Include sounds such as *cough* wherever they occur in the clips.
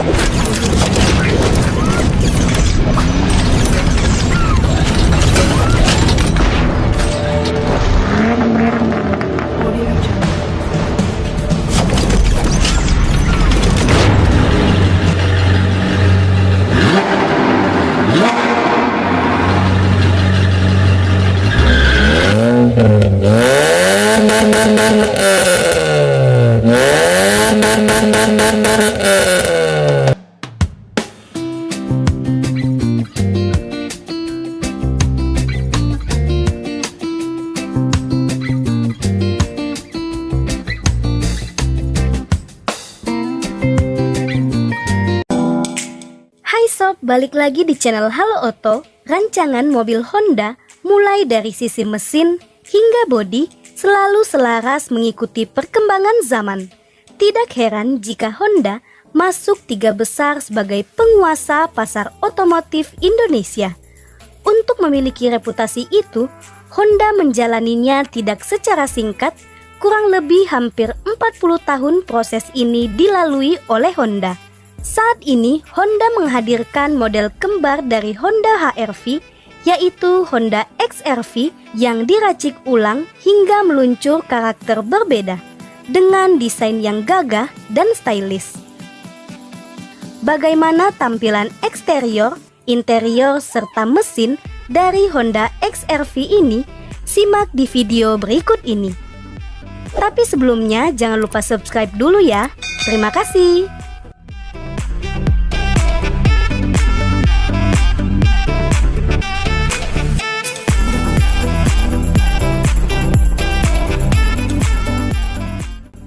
Hai sob, balik lagi di channel Halo Oto. Rancangan mobil Honda mulai dari sisi mesin hingga bodi selalu selaras mengikuti perkembangan zaman. Tidak heran jika Honda masuk tiga besar sebagai penguasa pasar otomotif Indonesia. Untuk memiliki reputasi itu, Honda menjalaninya tidak secara singkat, kurang lebih hampir 40 tahun proses ini dilalui oleh Honda. Saat ini Honda menghadirkan model kembar dari Honda HR-V yaitu Honda XR-V yang diracik ulang hingga meluncur karakter berbeda dengan desain yang gagah dan stylish. Bagaimana tampilan eksterior, interior, serta mesin dari Honda XR-V ini? Simak di video berikut ini. Tapi sebelumnya jangan lupa subscribe dulu ya. Terima kasih.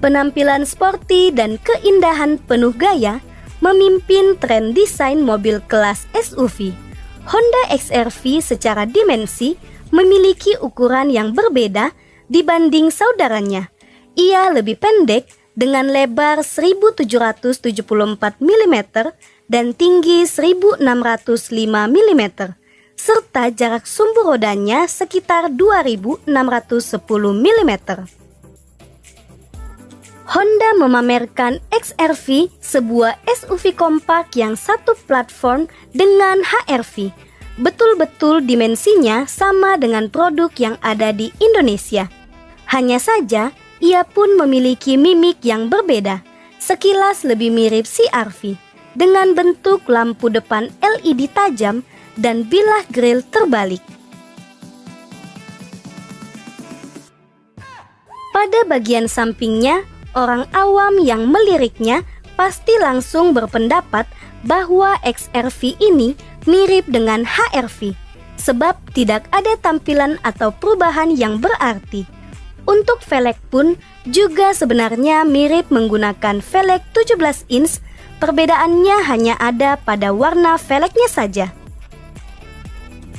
Penampilan sporty dan keindahan penuh gaya memimpin tren desain mobil kelas SUV. Honda XR-V secara dimensi memiliki ukuran yang berbeda dibanding saudaranya. Ia lebih pendek dengan lebar 1774 mm dan tinggi 1605 mm serta jarak sumbu rodanya sekitar 2610 mm. Honda memamerkan XR-V, sebuah SUV kompak yang satu platform dengan HR-V. Betul-betul dimensinya sama dengan produk yang ada di Indonesia. Hanya saja, ia pun memiliki mimik yang berbeda, sekilas lebih mirip CR-V, dengan bentuk lampu depan LED tajam dan bilah grill terbalik. Pada bagian sampingnya, orang awam yang meliriknya pasti langsung berpendapat bahwa XRV ini mirip dengan HRV sebab tidak ada tampilan atau perubahan yang berarti. Untuk velg pun juga sebenarnya mirip menggunakan velg 17 inch, perbedaannya hanya ada pada warna velgnya saja.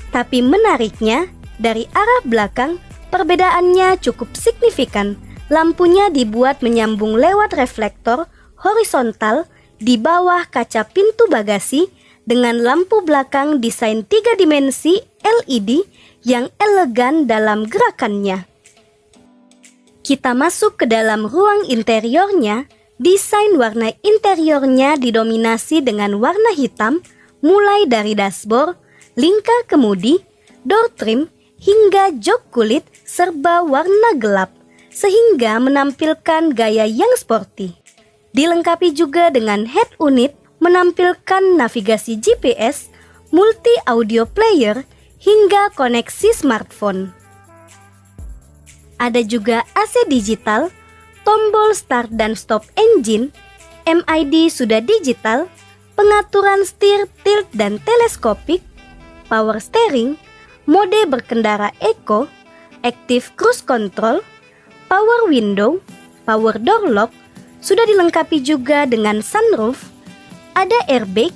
Tapi menariknya, dari arah belakang perbedaannya cukup signifikan Lampunya dibuat menyambung lewat reflektor horizontal di bawah kaca pintu bagasi dengan lampu belakang desain tiga dimensi LED yang elegan dalam gerakannya. Kita masuk ke dalam ruang interiornya, desain warna interiornya didominasi dengan warna hitam mulai dari dashboard, lingkar kemudi, door trim, hingga jok kulit serba warna gelap sehingga menampilkan gaya yang sporty. Dilengkapi juga dengan head unit menampilkan navigasi GPS, multi audio player, hingga koneksi smartphone. Ada juga AC digital, tombol start dan stop engine, MID sudah digital, pengaturan setir, tilt dan teleskopik, power steering, mode berkendara eco, active cruise control, power window, power door lock, sudah dilengkapi juga dengan sunroof, ada airbag,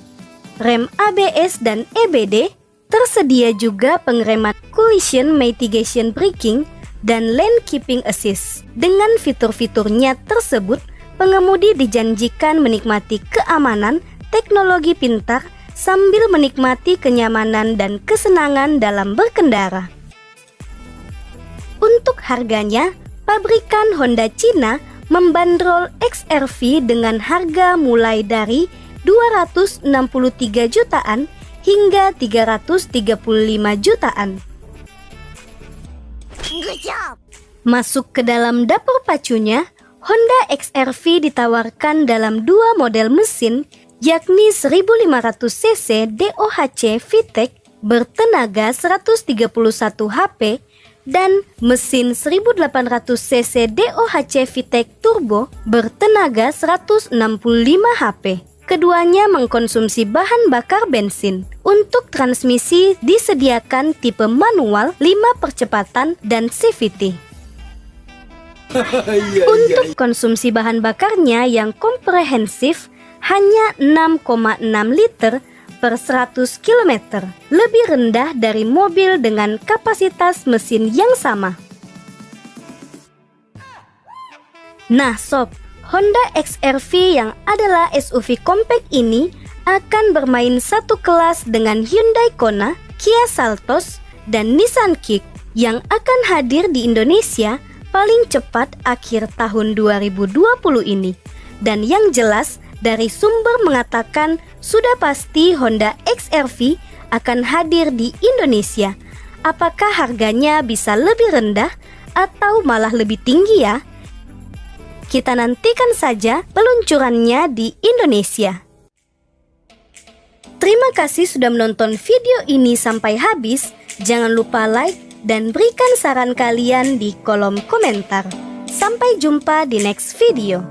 rem ABS dan EBD, tersedia juga pengereman collision mitigation braking dan lane keeping assist. Dengan fitur-fiturnya tersebut, pengemudi dijanjikan menikmati keamanan, teknologi pintar, sambil menikmati kenyamanan dan kesenangan dalam berkendara. Untuk harganya, pabrikan Honda Cina membandrol XRV dengan harga mulai dari 263 jutaan hingga 335 jutaan. Masuk ke dalam dapur pacunya, Honda XR-V ditawarkan dalam dua model mesin yakni 1500 cc DOHC VTEC bertenaga 131 HP dan mesin 1800 cc DOHC VTEC Turbo bertenaga 165 HP. Keduanya mengkonsumsi bahan bakar bensin. Untuk transmisi disediakan tipe manual 5 percepatan dan CVT. *laughs* Iya, iya, Untuk iya. konsumsi bahan bakarnya yang komprehensif hanya 6,6 liter per 100 km, lebih rendah dari mobil dengan kapasitas mesin yang sama. Nah sob, Honda XR-V yang adalah SUV compact ini akan bermain satu kelas dengan Hyundai Kona, Kia Saltos, dan Nissan Kick yang akan hadir di Indonesia paling cepat akhir tahun 2020 ini. Dan yang jelas dari sumber mengatakan sudah pasti Honda XR-V akan hadir di Indonesia. Apakah harganya bisa lebih rendah atau malah lebih tinggi ya? Kita nantikan saja peluncurannya di Indonesia. Terima kasih sudah menonton video ini sampai habis. Jangan lupa like, dan berikan saran kalian di kolom komentar. Sampai jumpa di next video.